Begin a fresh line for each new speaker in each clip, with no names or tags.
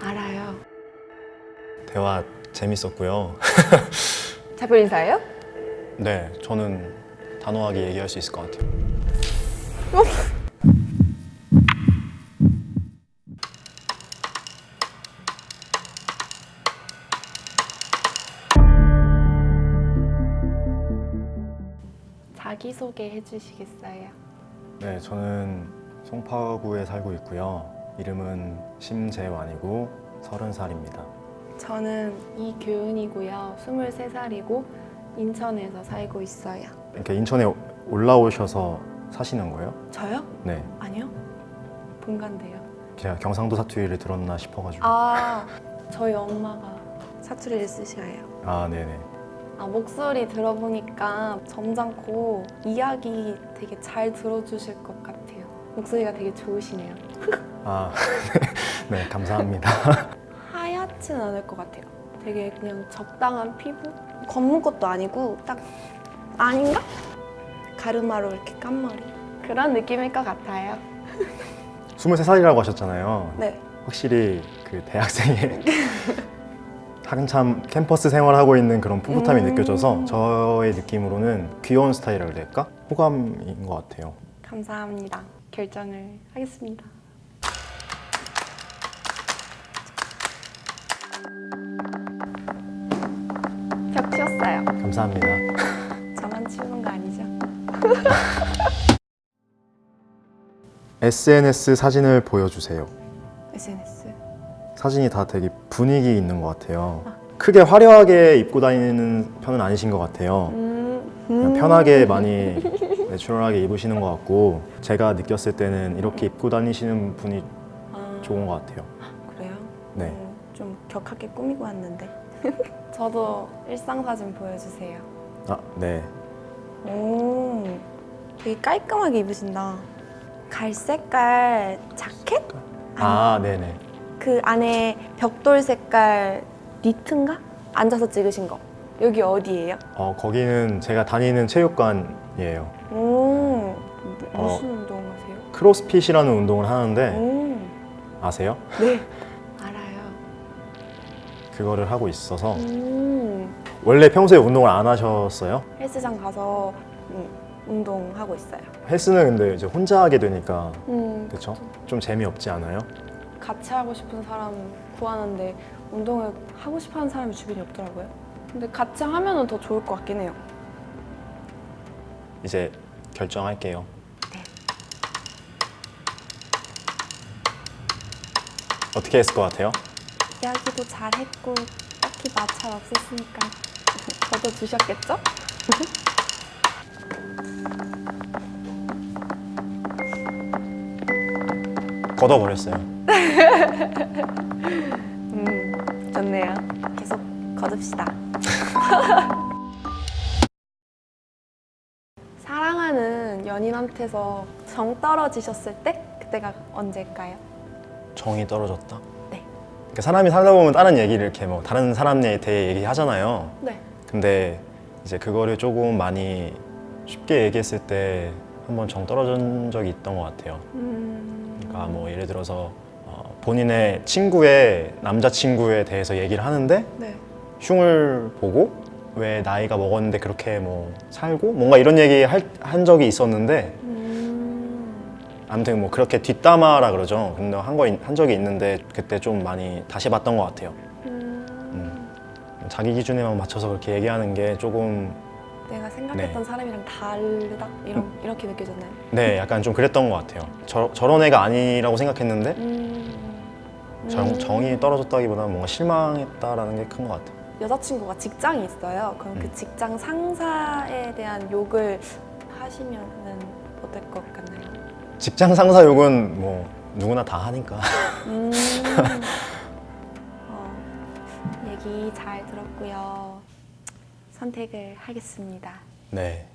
알아요.
대화 재밌었고요.
작별 인사예요?
네, 저는 단호하게 얘기할 수 있을 것 같아요.
자기소개 해주시겠어요?
네, 저는 송파구에 살고 있고요. 이름은 심재환이고 서른 살입니다.
저는 이교은이고요. 23살이고 인천에서 살고 있어요.
이렇게 인천에 올라오셔서 사시는 거예요?
저요?
네,
아니요. 본가인데요.
제가 경상도 사투리를 들었나 싶어가지고.
아, 저희 엄마가 사투리를 쓰셔요.
아, 네네.
아, 목소리 들어보니까 점잖고 이야기 되게 잘 들어주실 것 같아요. 목소리가 되게 좋으시네요.
아, 네, 감사합니다.
하얗진 않을 것 같아요. 되게 그냥 적당한 피부? 검은 것도 아니고 딱 아닌가? 가르마로 이렇게 깐 머리. 그런 느낌일 것 같아요.
23살이라고 하셨잖아요.
네.
확실히 그 대학생의 한참 캠퍼스 생활하고 있는 그런 풋풋함이
음.
느껴져서 저의 느낌으로는 귀여운 스타일이라고 해야 될까? 호감인 것 같아요.
감사합니다. 결정을 하겠습니다. 벽 치웠어요.
감사합니다.
저만 치우는 거 아니죠?
SNS 사진을 보여주세요.
SNS.
사진이 다 되게 분위기 있는 것 같아요. 크게 화려하게 입고 다니는 편은 아니신 것 같아요.
음,
그냥 편하게 많이 내추럴하게 입으시는 것 같고 제가 느꼈을 때는 이렇게 입고 다니시는 분이
아,
좋은 것 같아요.
그래요?
네.
음, 좀 격하게 꾸미고 왔는데. 저도 일상 사진 보여주세요.
아, 네.
오, 되게 깔끔하게 입으신다. 갈색깔 자켓?
아, 네네.
그 안에 벽돌 색깔 니트인가? 앉아서 찍으신 거. 여기 어디예요?
어, 거기는 제가 다니는 체육관이에요.
오, 무슨
어.
운동 하세요?
크로스핏이라는 운동을 하는데
오,
아세요?
네, 알아요.
그거를 하고 있어서
음,
원래 평소에 운동을 안 하셨어요?
헬스장 가서 음, 운동하고 있어요.
헬스는 근데 이제 혼자 하게 되니까
음,
그렇죠? 좀 재미없지 않아요?
같이 하고 싶은 사람 구하는데 운동을 하고 싶어하는 사람이 주변에 없더라고요. 근데 같이 하면은 더 좋을 것 같긴 해요.
이제 결정할게요.
네.
어떻게 했을 것 같아요?
이야기도 잘했고 딱히 마찰 없었으니까 저도 주셨겠죠?
걷어버렸어요.
음, 좋네요. 계속 거둡시다. 연인한테서 정 떨어지셨을 때 그때가 언제일까요?
정이 떨어졌다?
네.
그러니까 사람이 살다 보면 다른 얘기를 이렇게 뭐 다른 사람에 대해 얘기하잖아요.
네.
근데 이제 그거를 조금 많이 쉽게 얘기했을 때 한번 정 떨어진 적이 있던 것 같아요.
음,
그러니까 뭐 예를 들어서 어, 본인의 친구의 남자친구에 대해서 얘기를 하는데
네.
흉을 보고 왜 나이가 먹었는데 그렇게 뭐 살고 뭔가 이런 얘기 할, 한 적이 있었는데
음,
아무튼 뭐 그렇게 뒷담화라 그러죠. 근데 한 거 한 적이 있는데 그때 좀 많이 다시 봤던 것 같아요.
음,
자기 기준에만 맞춰서 그렇게 얘기하는 게 조금
내가 생각했던
네.
사람이랑 다르다 이런 이렇게 느껴졌나요?
네 약간 좀 그랬던 것 같아요. 저, 저런 애가 아니라고 생각했는데
음,
정,
음.
정이 떨어졌다기보다는 뭔가 실망했다라는 게 큰 것 같아요.
여자친구가 직장이 있어요. 그럼 그
음.
직장 상사에 대한 욕을 하시면 은 어떨 것 같나요?
직장 상사 욕은 뭐 누구나 다 하니까.
음, 어, 얘기 잘 들었고요. 선택을 하겠습니다.
네.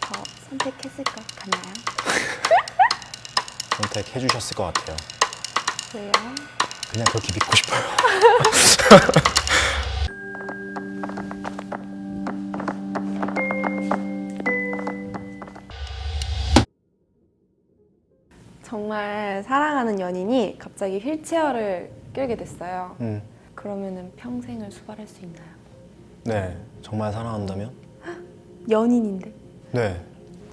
저 선택했을 것 같나요?
선택해 주셨을 것 같아요.
왜요?
그냥 그렇게 믿고 싶어요.
연인이 갑자기 휠체어를 끌게 됐어요.
음,
그러면은 평생을 수발할 수 있나요?
네, 정말 사랑한다면?
연인인데
네,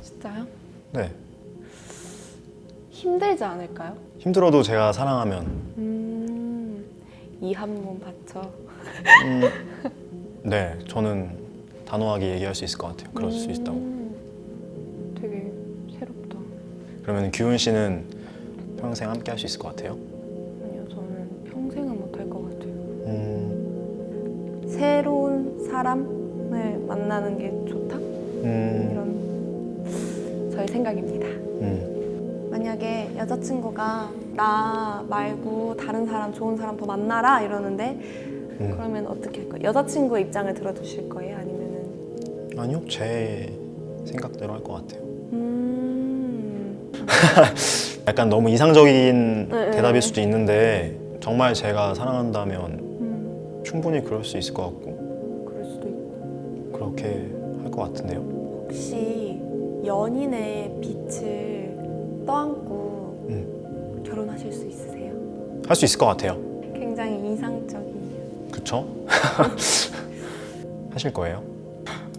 진짜요?
네.
힘들지 않을까요?
힘들어도 제가 사랑하면
음, 이 한 몸 바쳐.
음, 네, 저는 단호하게 얘기할 수 있을 것 같아요. 그럴 수 있다고.
음, 되게 새롭다.
그러면 규훈 씨는 평생 함께 할 수 있을 것 같아요?
아니요, 저는 평생은 못 할 것 같아요.
음,
새로운 사람을 만나는 게 좋다?
음,
이런 저의 생각입니다.
음,
만약에 여자친구가 나 말고 다른 사람, 좋은 사람 더 만나라 이러는데
음.
그러면 어떻게 할 거예요? 여자친구의 입장을 들어주실 거예요? 아니면은
아니요, 제 생각대로 할 것 같아요.
음,
약간 너무 이상적인
네,
대답일
네.
수도 있는데 정말 제가 사랑한다면
음,
충분히 그럴 수 있을 것 같고
그럴 수도 있고
그렇게 할 것 같은데요.
혹시 연인의 빛을 떠안고
음.
결혼하실 수 있으세요?
할 수 있을 것 같아요.
굉장히 이상적이에요.
그쵸? 하실 거예요?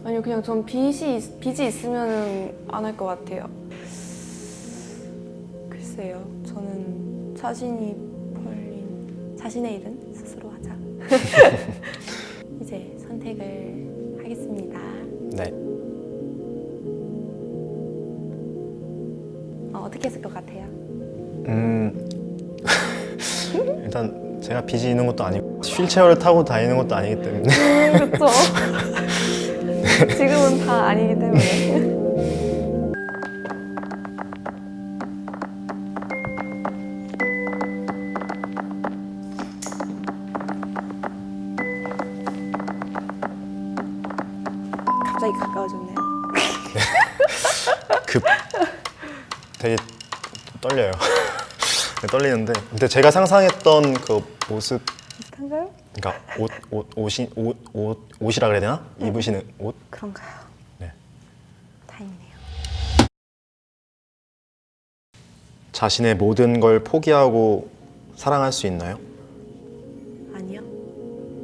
아니요, 그냥 전 있- 빚이 있으면 안 할 것 같아요. 글쎄요, 저는 자신이 벌린 자신의 일은 스스로 하자. 이제 선택을 하겠습니다.
네.
어, 어떻게 했을 것 같아요?
음, 일단 제가 빚이 있는 것도 아니고 휠체어를 타고 다니는 것도 아니기 때문에
그렇죠. 지금은 다 아니기 때문에.
되게 떨려요. 네, 떨리는데 근데 제가 상상했던 그 모습
비슷한가요?
그러니까 옷, 옷, 옷이 옷, 옷, 옷이라 그래야 되나? 입으시는 옷?
그런가요?
네.
다행이네요.
자신의 모든 걸 포기하고 사랑할 수 있나요?
아니요.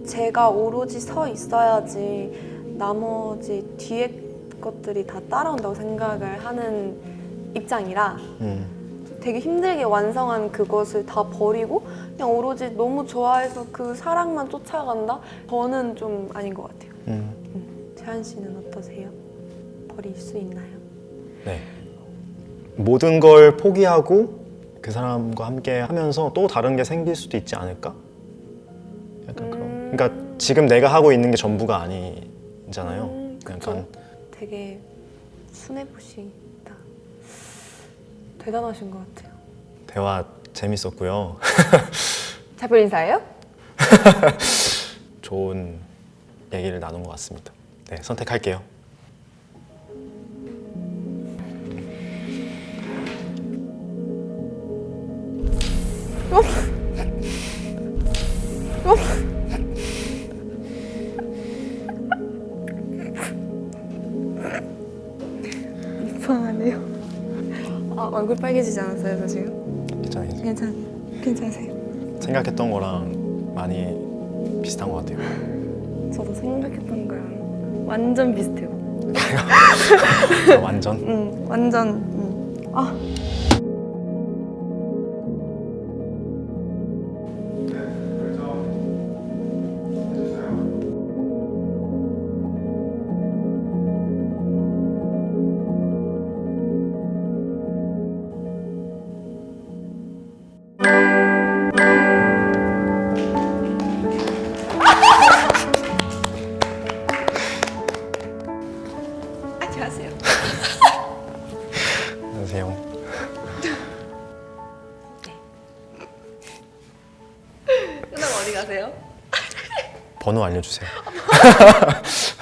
제가 오로지 서 있어야지 나머지 뒤에 것들이 다 따라온다고 생각을 하는 입장이라
음,
되게 힘들게 완성한 그것을 다 버리고 그냥 오로지 너무 좋아해서 그 사랑만 쫓아간다? 저는 좀 아닌 것 같아요.
음,
재한 씨는 어떠세요? 버릴 수 있나요?
네. 모든 걸 포기하고 그 사람과 함께 하면서 또 다른 게 생길 수도 있지 않을까? 약간 그런.
음.
그러니까 지금 내가 하고 있는 게 전부가 아니잖아요.
음.
약간
되게 순해 보시다. 대단하신 것 같아요.
대화 재밌었고요.
작별 인사예요?
좋은 얘기를 나눈 것 같습니다. 네, 선택할게요.
이상하네요. 얼굴 빨개지지 않았어요, 저 지금?
괜찮아요.
괜찮, 괜찮으세요?
생각했던 거랑 많이 비슷한 것 같아요.
저도 생각했던 거랑 완전 비슷해요.
아, 완전.
응, 완전. 응. 아, 안녕하세요.
안녕하세요.
끝나고 어디 가세요?
번호 알려주세요.